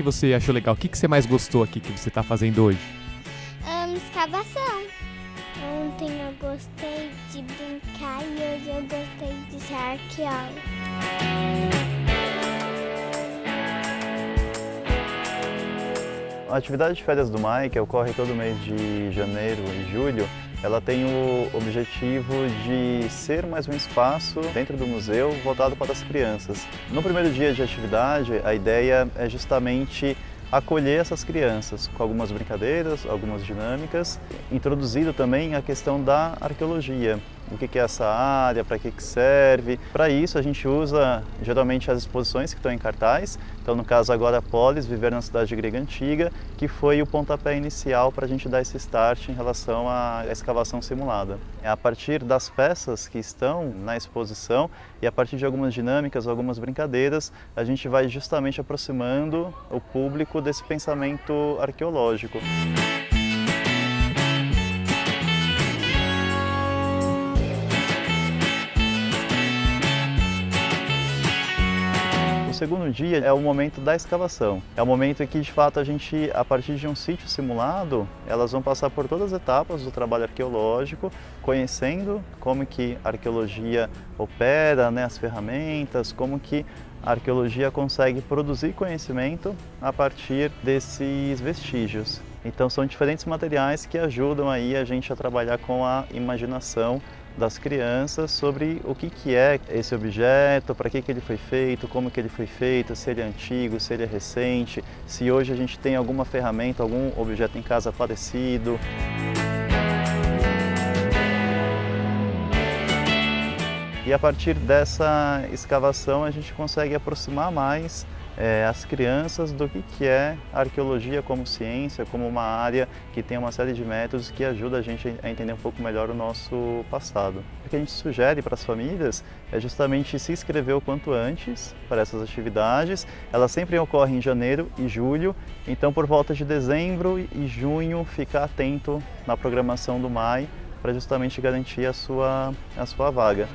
que você achou legal? O que, que você mais gostou aqui que você está fazendo hoje? Um, escavação. Ontem eu gostei de brincar e hoje eu gostei de ser arqueólogo. A atividade de férias do MAI, que ocorre todo mês de janeiro e julho, ela tem o objetivo de ser mais um espaço dentro do museu voltado para as crianças. No primeiro dia de atividade, a ideia é justamente acolher essas crianças com algumas brincadeiras, algumas dinâmicas, introduzindo também a questão da arqueologia. O que é essa área, para que serve. Para isso a gente usa geralmente as exposições que estão em cartaz. Então no caso agora Polis, Viver na Cidade Grega Antiga, que foi o pontapé inicial para a gente dar esse start em relação à escavação simulada. É a partir das peças que estão na exposição e a partir de algumas dinâmicas, algumas brincadeiras, a gente vai justamente aproximando o público desse pensamento arqueológico. Segundo dia é o momento da escavação. É o momento em que, de fato, a gente, a partir de um sítio simulado, elas vão passar por todas as etapas do trabalho arqueológico, conhecendo como que a arqueologia opera, né, as ferramentas, como que a arqueologia consegue produzir conhecimento a partir desses vestígios. Então são diferentes materiais que ajudam aí a gente a trabalhar com a imaginação das crianças sobre o que, que é esse objeto, para que, que ele foi feito, como que ele foi feito, se ele é antigo, se ele é recente, se hoje a gente tem alguma ferramenta, algum objeto em casa parecido. E a partir dessa escavação a gente consegue aproximar mais é, as crianças do que, que é arqueologia como ciência, como uma área que tem uma série de métodos que ajuda a gente a entender um pouco melhor o nosso passado. O que a gente sugere para as famílias é justamente se inscrever o quanto antes para essas atividades. Elas sempre ocorrem em janeiro e julho, então por volta de dezembro e junho ficar atento na programação do MAI para justamente garantir a sua, a sua vaga.